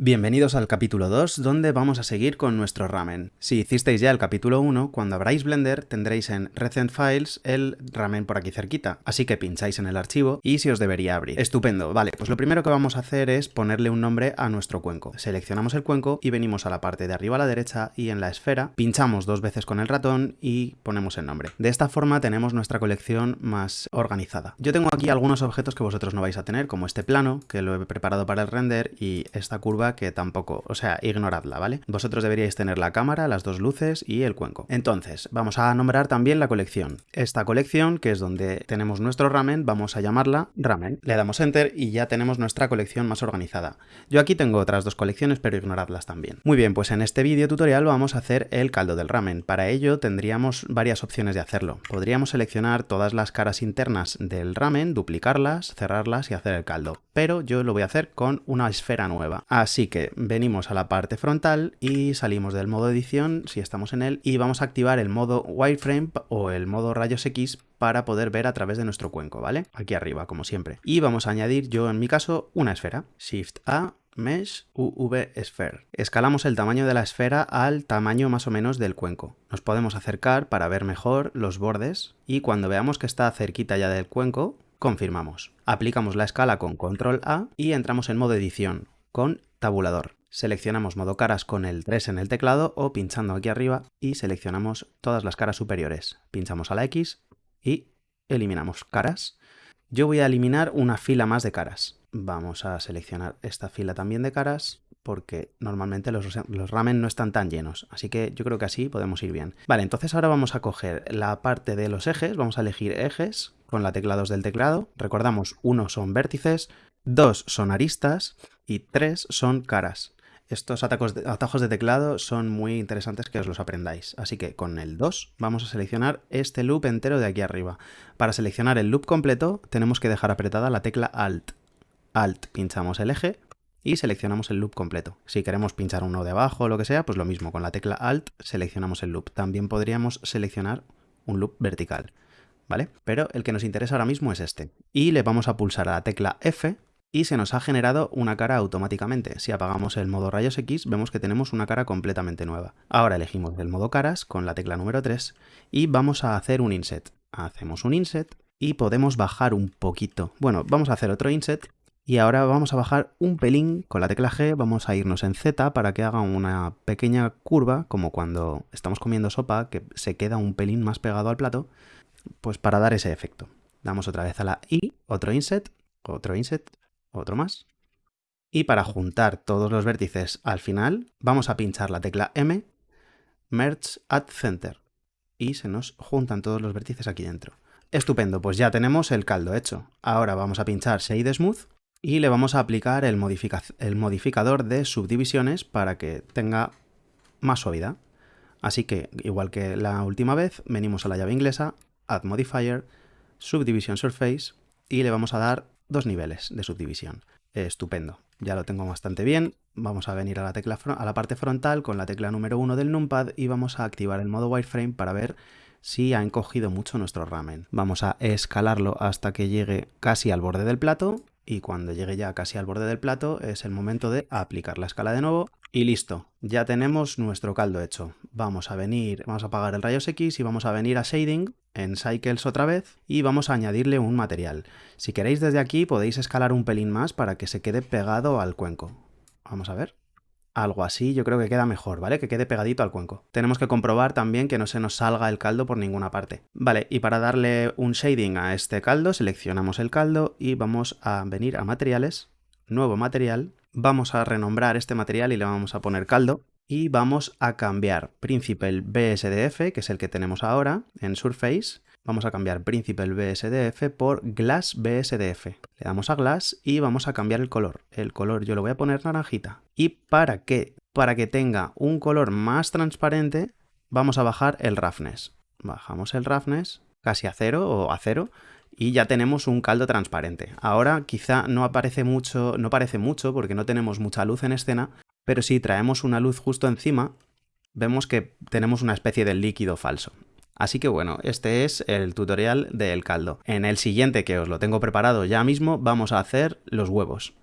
Bienvenidos al capítulo 2, donde vamos a seguir con nuestro ramen. Si hicisteis ya el capítulo 1, cuando abráis Blender tendréis en Recent Files el ramen por aquí cerquita, así que pincháis en el archivo y se os debería abrir. Estupendo, vale, pues lo primero que vamos a hacer es ponerle un nombre a nuestro cuenco. Seleccionamos el cuenco y venimos a la parte de arriba a la derecha y en la esfera pinchamos dos veces con el ratón y ponemos el nombre. De esta forma tenemos nuestra colección más organizada. Yo tengo aquí algunos objetos que vosotros no vais a tener, como este plano, que lo he preparado para el render, y esta curva que tampoco, o sea, ignoradla, ¿vale? Vosotros deberíais tener la cámara, las dos luces y el cuenco. Entonces, vamos a nombrar también la colección. Esta colección, que es donde tenemos nuestro ramen, vamos a llamarla ramen. Le damos enter y ya tenemos nuestra colección más organizada. Yo aquí tengo otras dos colecciones, pero ignoradlas también. Muy bien, pues en este vídeo tutorial vamos a hacer el caldo del ramen. Para ello tendríamos varias opciones de hacerlo. Podríamos seleccionar todas las caras internas del ramen, duplicarlas, cerrarlas y hacer el caldo. Pero yo lo voy a hacer con una esfera nueva. Así Así que venimos a la parte frontal y salimos del modo edición, si estamos en él, y vamos a activar el modo wireframe o el modo rayos X para poder ver a través de nuestro cuenco, ¿vale? Aquí arriba, como siempre. Y vamos a añadir, yo en mi caso, una esfera. Shift A, Mesh UV Sphere. Escalamos el tamaño de la esfera al tamaño más o menos del cuenco. Nos podemos acercar para ver mejor los bordes y cuando veamos que está cerquita ya del cuenco, confirmamos. Aplicamos la escala con Control A y entramos en modo edición con tabulador. Seleccionamos modo caras con el 3 en el teclado o pinchando aquí arriba y seleccionamos todas las caras superiores. Pinchamos a la X y eliminamos caras. Yo voy a eliminar una fila más de caras. Vamos a seleccionar esta fila también de caras porque normalmente los, los, ramen no están tan llenos, así que yo creo que así podemos ir bien. Vale, entonces ahora vamos a coger la parte de los ejes, vamos a elegir ejes con la tecla 2 del teclado. Recordamos, uno son vértices, dos son aristas y tres son caras. Estos atajos de teclado son muy interesantes que os los aprendáis. Así que con el 2 vamos a seleccionar este loop entero de aquí arriba. Para seleccionar el loop completo tenemos que dejar apretada la tecla Alt. Alt, pinchamos el eje y seleccionamos el loop completo. Si queremos pinchar uno de abajo o lo que sea, pues lo mismo, con la tecla Alt seleccionamos el loop. También podríamos seleccionar un loop vertical, ¿vale? Pero el que nos interesa ahora mismo es este. Y le vamos a pulsar a la tecla F y se nos ha generado una cara automáticamente. Si apagamos el modo rayos X, vemos que tenemos una cara completamente nueva. Ahora elegimos el modo caras con la tecla número 3 y vamos a hacer un inset. Hacemos un inset y podemos bajar un poquito. Bueno, vamos a hacer otro inset y ahora vamos a bajar un pelín con la tecla G, vamos a irnos en Z para que haga una pequeña curva, como cuando estamos comiendo sopa, que se queda un pelín más pegado al plato, pues para dar ese efecto. Damos otra vez a la I, otro inset, otro inset, otro más. Y para juntar todos los vértices al final, vamos a pinchar la tecla M, Merge at Center, y se nos juntan todos los vértices aquí dentro. Estupendo, pues ya tenemos el caldo hecho. Ahora vamos a pinchar Shade Smooth y le vamos a aplicar el, el modificador de subdivisiones para que tenga más suavidad. Así que, igual que la última vez, venimos a la llave inglesa, Add Modifier, Subdivision Surface, y le vamos a dar dos niveles de subdivisión. estupendo, ya lo tengo bastante bien. Vamos a venir a la, tecla a la parte frontal con la tecla número 1 del numpad y vamos a activar el modo wireframe para ver si ha encogido mucho nuestro ramen. Vamos a escalarlo hasta que llegue casi al borde del plato y cuando llegue ya casi al borde del plato es el momento de aplicar la escala de nuevo y listo, ya tenemos nuestro caldo hecho. Vamos a venir, vamos a apagar el rayos X y vamos a venir a Shading en Cycles otra vez y vamos a añadirle un material. Si queréis desde aquí podéis escalar un pelín más para que se quede pegado al cuenco. Vamos a ver algo así, yo creo que queda mejor, ¿vale? Que quede pegadito al cuenco. Tenemos que comprobar también que no se nos salga el caldo por ninguna parte. Vale, y para darle un shading a este caldo, seleccionamos el caldo y vamos a venir a materiales, nuevo material, vamos a renombrar este material y le vamos a poner caldo y vamos a cambiar Principal BSDF, que es el que tenemos ahora, en Surface, vamos a cambiar Principal BSDF por Glass BSDF. Le damos a Glass y vamos a cambiar el color. El color yo lo voy a poner naranjita. Y para que, para que tenga un color más transparente, vamos a bajar el roughness. Bajamos el roughness casi a cero o a cero y ya tenemos un caldo transparente. Ahora quizá no aparece mucho, no parece mucho porque no tenemos mucha luz en escena, pero si traemos una luz justo encima, vemos que tenemos una especie de líquido falso. Así que bueno, este es el tutorial del caldo. En el siguiente, que os lo tengo preparado ya mismo, vamos a hacer los huevos.